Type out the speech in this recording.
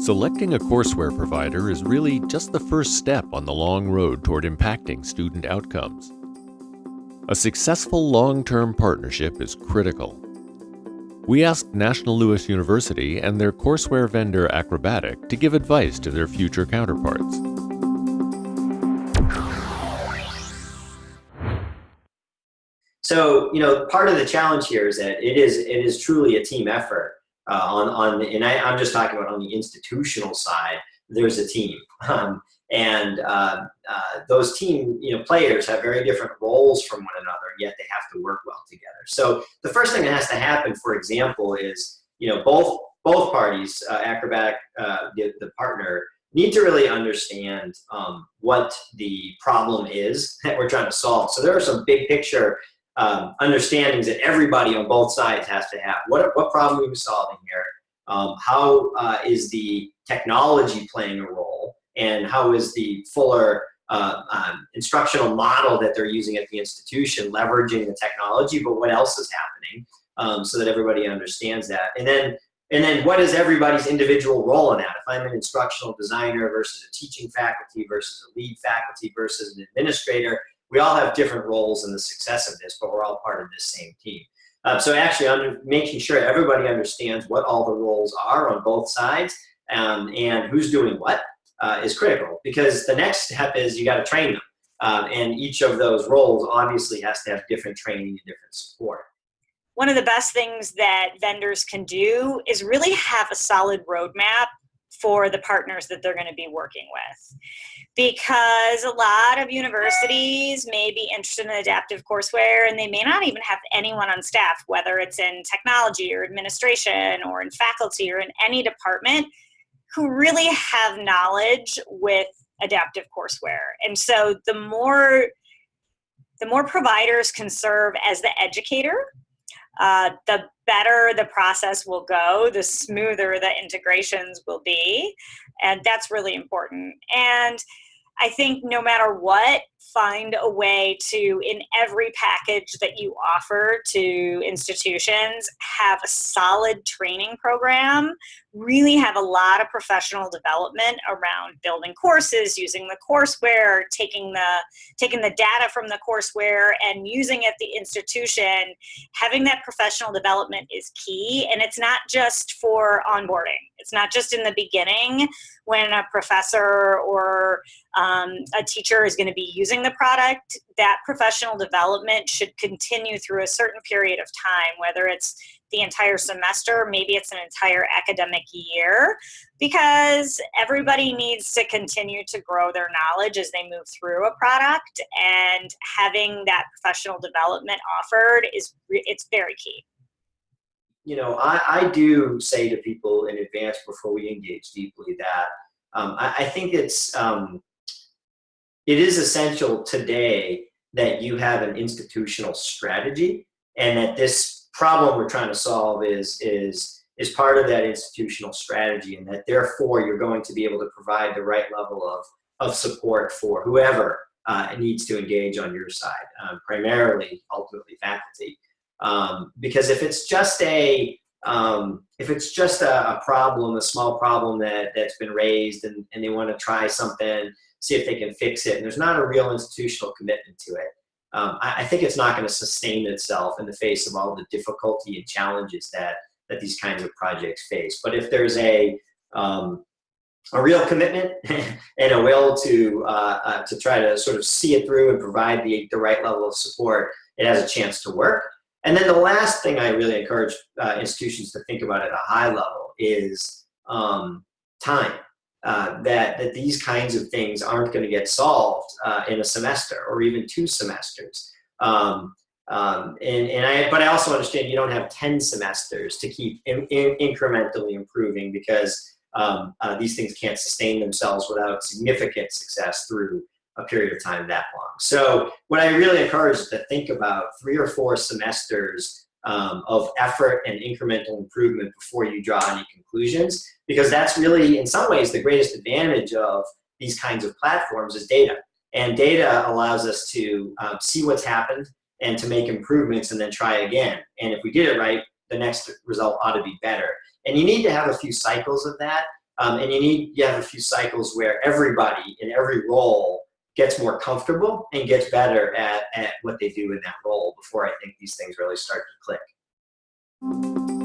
Selecting a courseware provider is really just the first step on the long road toward impacting student outcomes. A successful long-term partnership is critical. We asked National Louis University and their courseware vendor Acrobatiq to give advice to their future counterparts. So, you know, part of the challenge here is that it is it is truly a team effort uh, on, on, and I, am just talking about on the institutional side, there's a team. Um, and uh, uh, those team you know, players have very different roles from one another, yet they have to work well together. So the first thing that has to happen, for example, is you know both both parties, uh, Acrobatiq, uh, the, the partner, need to really understand um, what the problem is that we're trying to solve. So there are some big picture um, understandings that everybody on both sides has to have. What, what problem are we solving here? Um, how uh, is the technology playing a role? And how is the fuller uh, um, instructional model that they're using at the institution leveraging the technology, but what else is happening um, so that everybody understands that. And then, and then what is everybody's individual role in that? If I'm an instructional designer versus a teaching faculty versus a lead faculty versus an administrator, we all have different roles in the success of this, but we're all part of this same team. Uh, so actually under, making sure everybody understands what all the roles are on both sides um, and who's doing what uh, is critical because the next step is you got to train them. Um, and each of those roles obviously has to have different training and different support. One of the best things that vendors can do is really have a solid roadmap for the partners that they're going to be working with because a lot of universities may be interested in adaptive courseware and they may not even have anyone on staff, whether it's in technology or administration or in faculty or in any department who really have knowledge with adaptive courseware. And so the more the more providers can serve as the educator, uh, the better the process will go, the smoother the integrations will be. And that's really important. And I think no matter what, find a way to, in every package that you offer to institutions, have a solid training program, really have a lot of professional development around building courses, using the courseware, taking the, taking the data from the courseware and using it at the institution. Having that professional development is key, and it's not just for onboarding. It's not just in the beginning when a professor or um, a teacher is going to be using the product, that professional development should continue through a certain period of time, whether it's the entire semester, maybe it's an entire academic year, because everybody needs to continue to grow their knowledge as they move through a product, and having that professional development offered is it's very key. You know, I, I do say to people in advance before we engage deeply that um, I, I, think it's um, it is essential today that you have an institutional strategy and that this problem we're trying to solve is, is, is part of that institutional strategy and that therefore you're going to be able to provide the right level of, of support for whoever uh, needs to engage on your side, um, primarily, ultimately faculty. Um, because if it's just a, um, if it's just a, a, problem, a small problem that, that's been raised and, and they want to try something see if they can fix it. And there's not a real institutional commitment to it. Um, I, I, think it's not going to sustain itself in the face of all the difficulty and challenges that, that these kinds of projects face. But if there's a, um, a real commitment and a will to, uh, uh, to try to sort of see it through and provide the, the right level of support, it has a chance to work. And then the last thing I really encourage uh, institutions to think about at a high level is um, time uh, that, that these kinds of things aren't going to get solved uh, in a semester or even two semesters. Um, um, and, and I, but I also understand you don't have 10 semesters to keep in, in, incrementally improving because um, uh, these things can't sustain themselves without significant success through a period of time that long. So what I really encourage is to think about three or four semesters um, of effort and incremental improvement before you draw any conclusions because that's really in some ways the greatest advantage of these kinds of platforms is data. And data allows us to um, see what's happened and to make improvements and then try again. And if we did it right the next result ought to be better. And you need to have a few cycles of that Um, and you need, you have a few cycles where everybody in every role gets more comfortable and gets better at, at what they do in that role before I think these things really start to click.